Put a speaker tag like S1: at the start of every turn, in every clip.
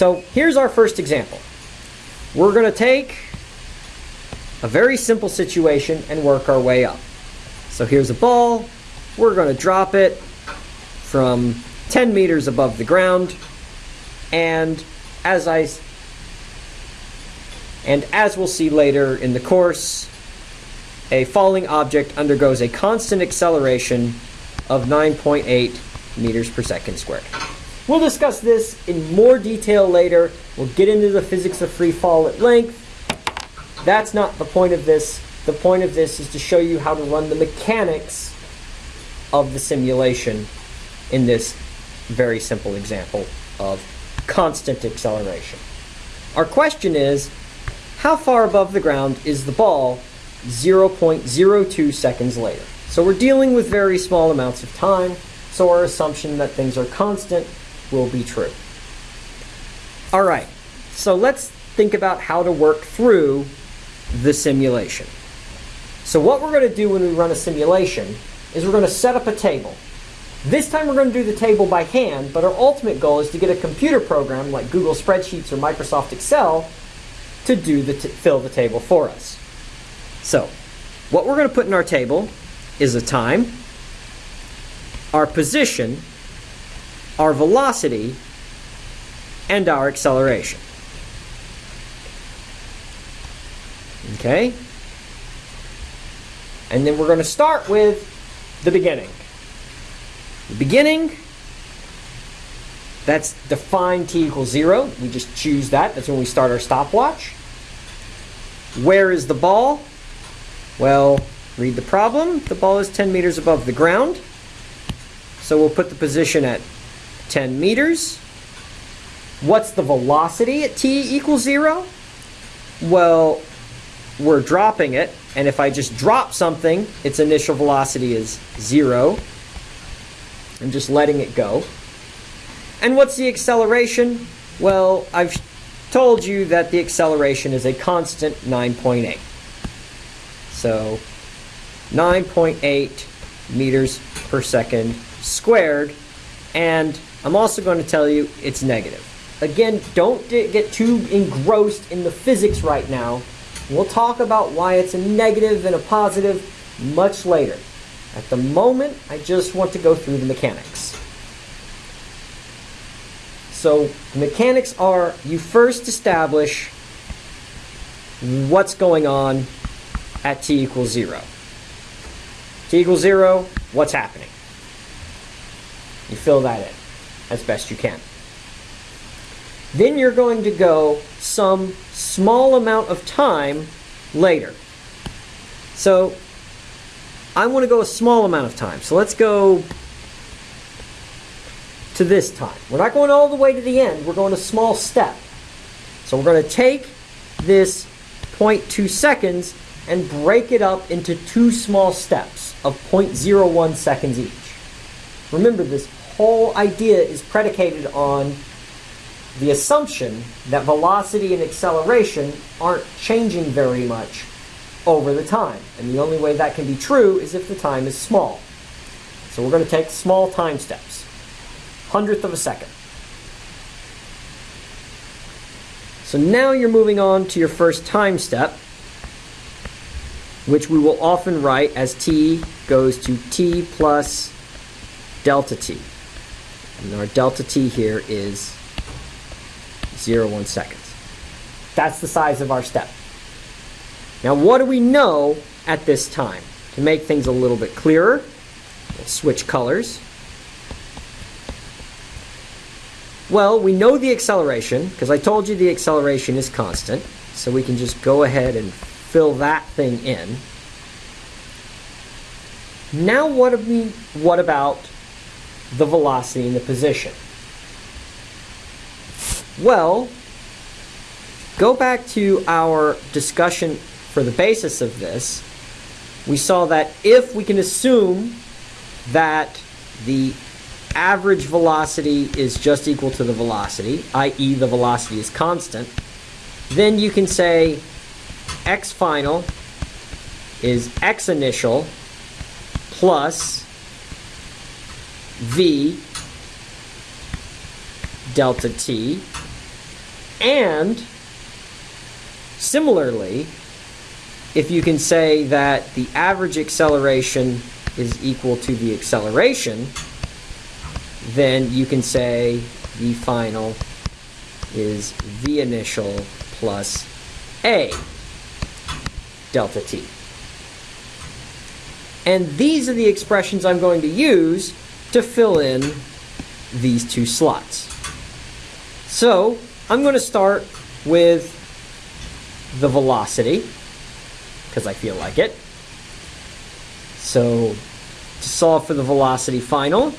S1: So here's our first example. We're going to take a very simple situation and work our way up. So here's a ball. We're going to drop it from 10 meters above the ground. And as I and as we'll see later in the course, a falling object undergoes a constant acceleration of 9.8 meters per second squared. We'll discuss this in more detail later. We'll get into the physics of free fall at length. That's not the point of this. The point of this is to show you how to run the mechanics of the simulation in this very simple example of constant acceleration. Our question is, how far above the ground is the ball 0.02 seconds later? So we're dealing with very small amounts of time, so our assumption that things are constant will be true. All right, so let's think about how to work through the simulation. So what we're going to do when we run a simulation is we're going to set up a table. This time we're going to do the table by hand, but our ultimate goal is to get a computer program like Google Spreadsheets or Microsoft Excel to do the fill the table for us. So, what we're going to put in our table is a time, our position, our velocity, and our acceleration. Okay? And then we're going to start with the beginning. The beginning, that's define t equals 0. We just choose that. That's when we start our stopwatch. Where is the ball? Well, read the problem. The ball is 10 meters above the ground. So we'll put the position at 10 meters. What's the velocity at t equals 0? Well, we're dropping it. And if I just drop something, its initial velocity is 0. I'm just letting it go. And what's the acceleration? Well, I've told you that the acceleration is a constant 9.8. So 9.8 meters per second squared. And I'm also going to tell you it's negative. Again, don't get too engrossed in the physics right now. We'll talk about why it's a negative and a positive much later. At the moment, I just want to go through the mechanics. So mechanics are you first establish what's going on at t equals 0. t equals 0, what's happening? You fill that in as best you can. Then you're going to go some small amount of time later. So I want to go a small amount of time. So let's go to this time. We're not going all the way to the end. We're going a small step. So we're going to take this 0.2 seconds and break it up into two small steps of 0.01 seconds each. Remember, this whole idea is predicated on the assumption that velocity and acceleration aren't changing very much over the time. And the only way that can be true is if the time is small. So we're going to take small time steps. Hundredth of a second. So now you're moving on to your first time step, which we will often write as t goes to t plus delta t. And our delta t here is 0, 1 seconds. That's the size of our step. Now, what do we know at this time? To make things a little bit clearer, we'll switch colors. Well, we know the acceleration, because I told you the acceleration is constant, so we can just go ahead and fill that thing in. Now what, we, what about the velocity and the position? Well, go back to our discussion for the basis of this, we saw that if we can assume that the average velocity is just equal to the velocity, i.e. the velocity is constant, then you can say x final is x initial plus v delta t And similarly, if you can say that the average acceleration is equal to the acceleration, then you can say the final is v initial plus a delta t. And these are the expressions I'm going to use to fill in these two slots. So I'm going to start with the velocity, because I feel like it. So to solve for the velocity final,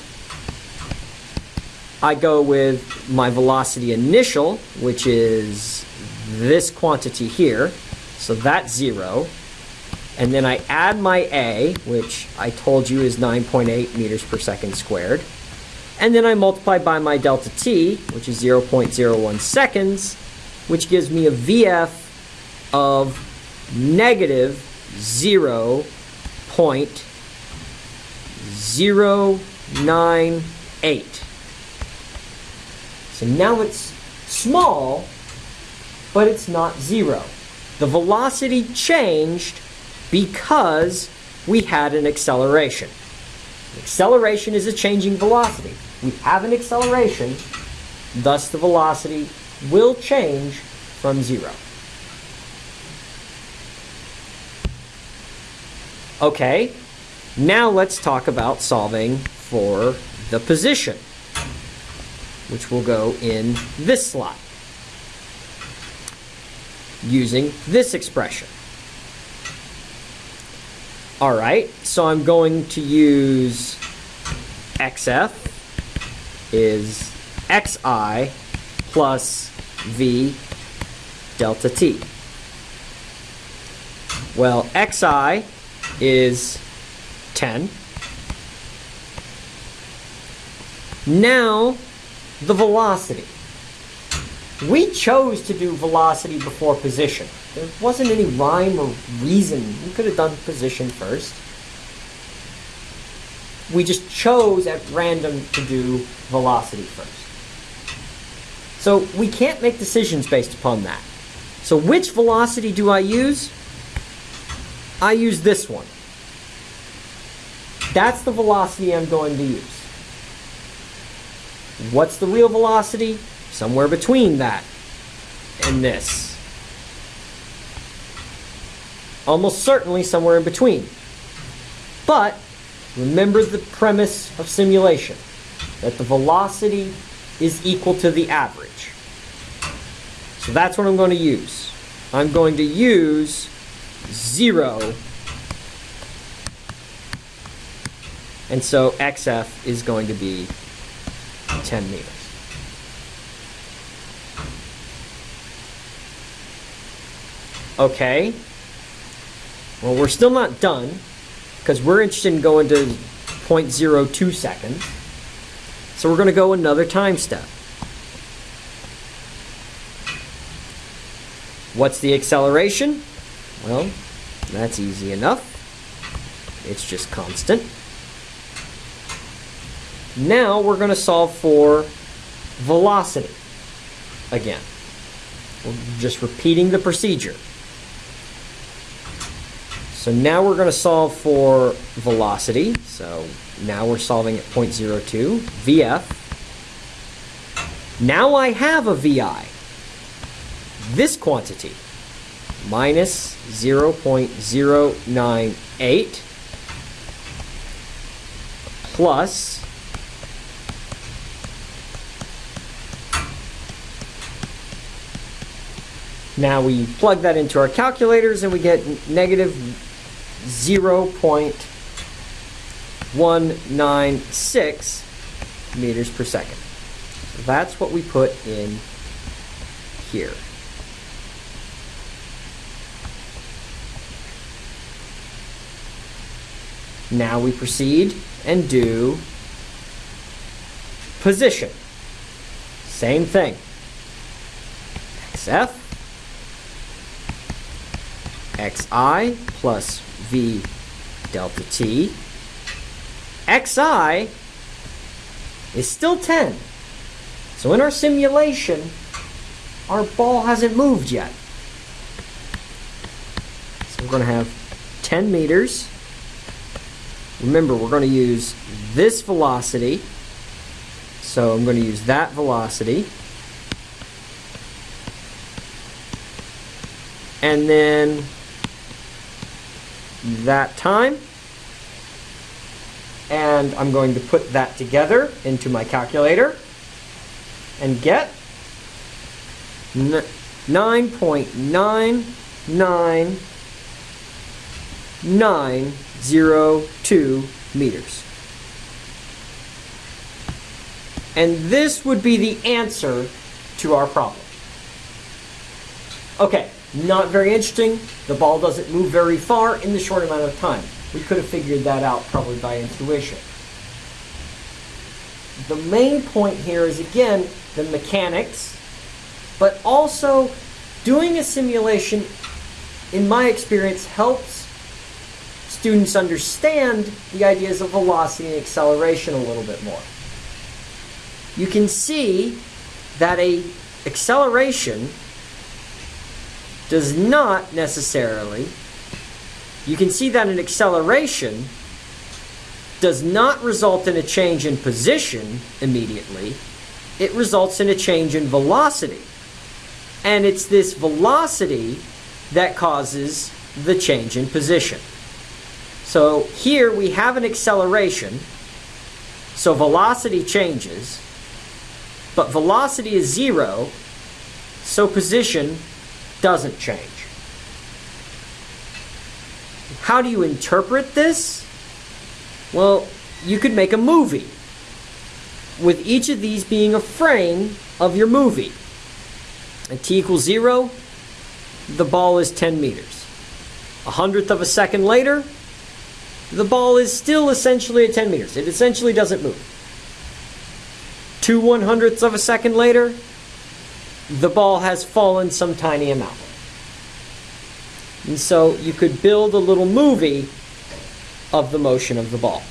S1: I go with my velocity initial, which is this quantity here. So that's zero. And then I add my A, which I told you is 9.8 meters per second squared. And then I multiply by my delta t, which is 0.01 seconds, which gives me a VF of negative 0.098. So now it's small, but it's not zero. The velocity changed because we had an acceleration. Acceleration is a changing velocity. We have an acceleration, thus the velocity will change from zero. Okay, now let's talk about solving for the position, which will go in this slot using this expression. All right, so I'm going to use xf is xi plus v delta t. Well, xi is 10. Now, the velocity. We chose to do velocity before position. There wasn't any rhyme or reason. We could have done position first. We just chose at random to do velocity first. So we can't make decisions based upon that. So which velocity do I use? I use this one. That's the velocity I'm going to use. What's the real velocity? Somewhere between that and this almost certainly somewhere in between. But remember the premise of simulation, that the velocity is equal to the average. So that's what I'm going to use. I'm going to use 0, and so xf is going to be 10 meters. Okay, well, we're still not done because we're interested in going to 0.02 seconds. So we're going to go another time step. What's the acceleration? Well, that's easy enough. It's just constant. Now we're going to solve for velocity again. We're just repeating the procedure. So now we're going to solve for velocity. So now we're solving at 0.02, VF. Now I have a VI. This quantity, minus 0.098 plus Now we plug that into our calculators and we get negative 0.196 meters per second. So that's what we put in here. Now we proceed and do position. Same thing. XF xi plus v delta t. xi is still 10. So in our simulation, our ball hasn't moved yet. So we're going to have 10 meters. Remember, we're going to use this velocity. So I'm going to use that velocity. And then that time. And I'm going to put that together into my calculator and get 9.99902 meters. And this would be the answer to our problem. Okay, not very interesting. The ball doesn't move very far in the short amount of time. We could have figured that out probably by intuition. The main point here is again the mechanics, but also doing a simulation, in my experience, helps students understand the ideas of velocity and acceleration a little bit more. You can see that a acceleration does not necessarily, you can see that an acceleration does not result in a change in position immediately, it results in a change in velocity. And it's this velocity that causes the change in position. So here we have an acceleration, so velocity changes, but velocity is zero, so position doesn't change. How do you interpret this? Well, you could make a movie with each of these being a frame of your movie. At t equals zero, the ball is 10 meters. A hundredth of a second later, the ball is still essentially at 10 meters. It essentially doesn't move. Two one hundredths of a second later, the ball has fallen some tiny amount. And so you could build a little movie of the motion of the ball.